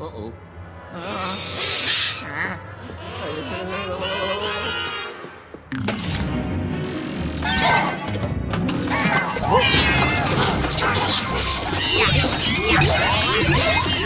Uh-oh.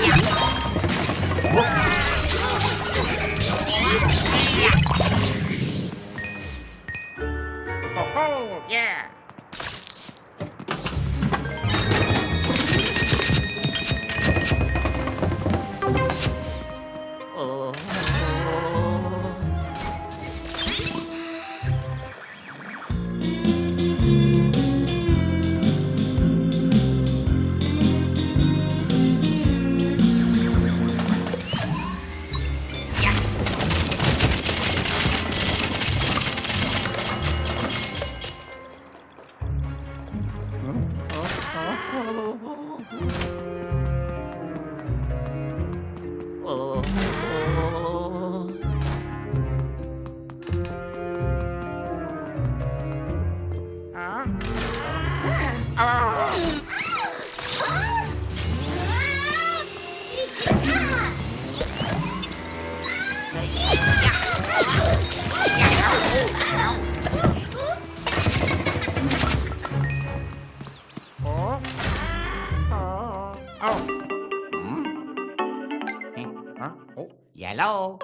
Hello.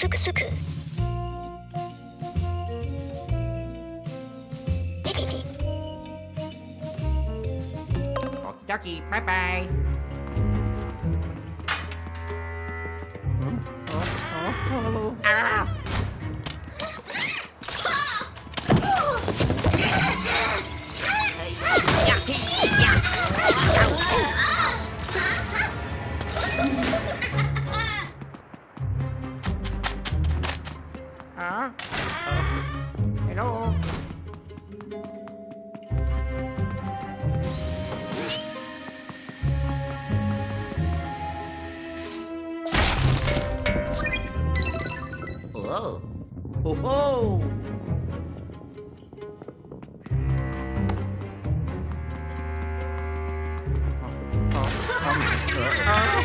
すくすく時バイバイ。可爱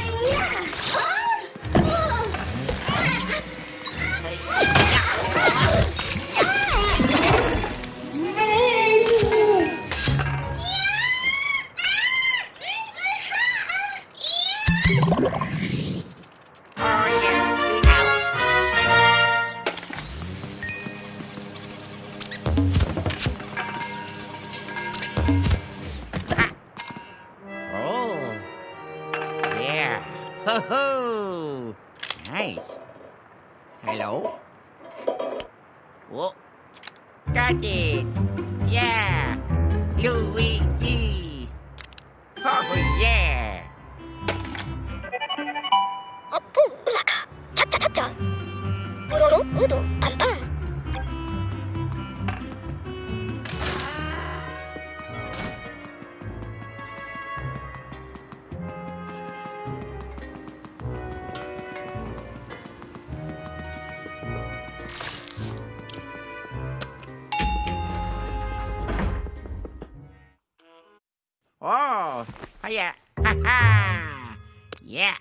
Ho ho! Nice. Hello? Whoa. Got it! Yeah! Luigi! Oh yeah! Oh, oh, yeah! Ha ha. Yeah.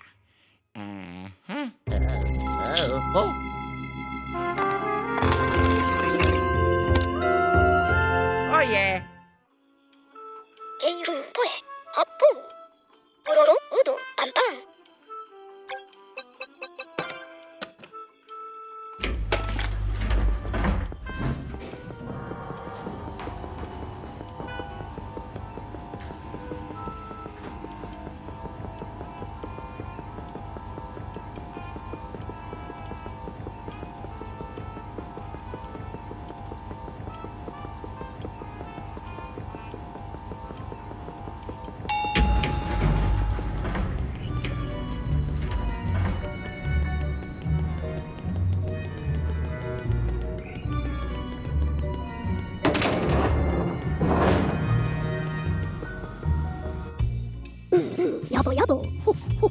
여보 여보 호호호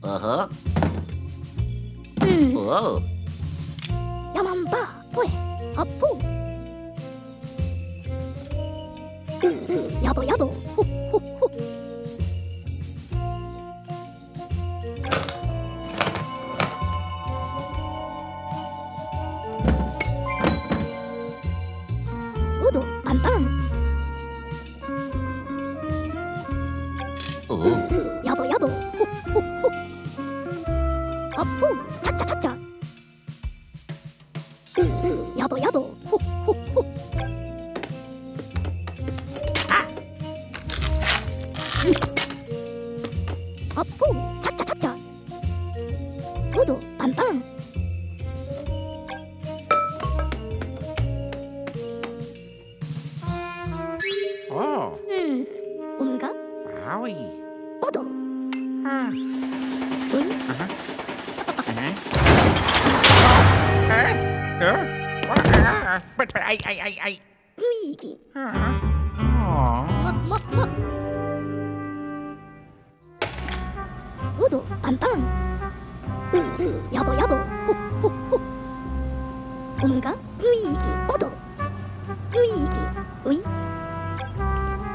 어허. 음. 오 야만바 왜 아포. 여보 여보 호호호 우도 빰빰 어풍 차차차차 여보 여보 훅훅훅 어풍 차차차차 모두 빵빵 오. 음 온가 아위. 모두 아. 어? 아, 아이 아이 아이. But I, I, I, I. Luigi. Udo, pam pam. Uru, yabo yabo. Ho, ho, ho. Unga, Luigi, Udo. Luigi, ui.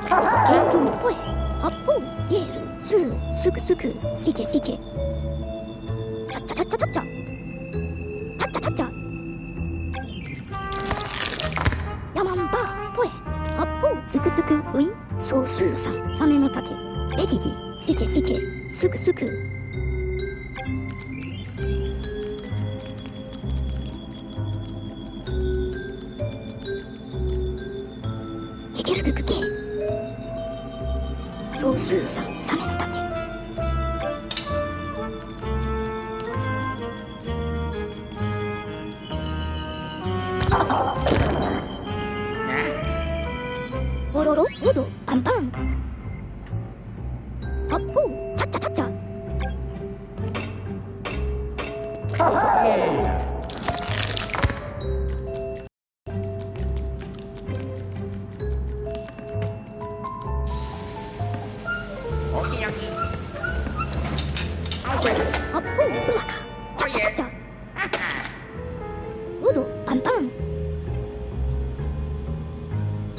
Kenku, poe. Hoppo, yeru, su, suku, suku, shike, shike. ちょちょちょちょちょちょちょヤマンバーポエ八方すくすくウィそうすーさサメの竹レジジしけしけすくすくけけるくくけそうすーさ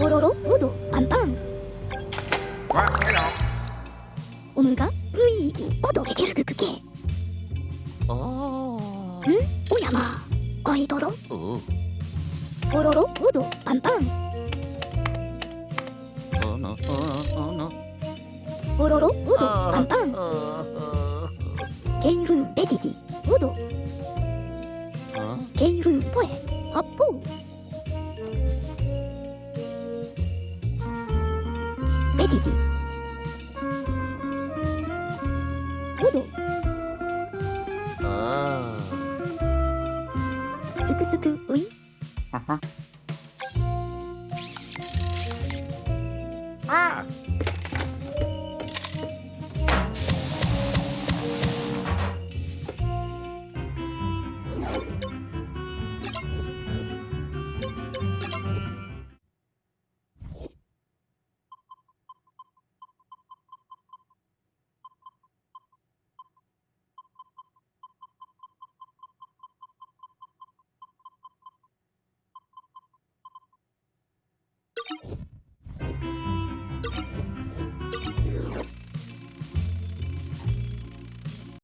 뽀로로 우도 빵빵. 오늘가 루이기 오도 게르그그게 어... 응? 오야마. 어이도로. 어. 뽀로로 우도 빵빵. 뽀로로 우도 빵빵. 게르 베지지 우도. 게르 보에 아포 レジディ。トド。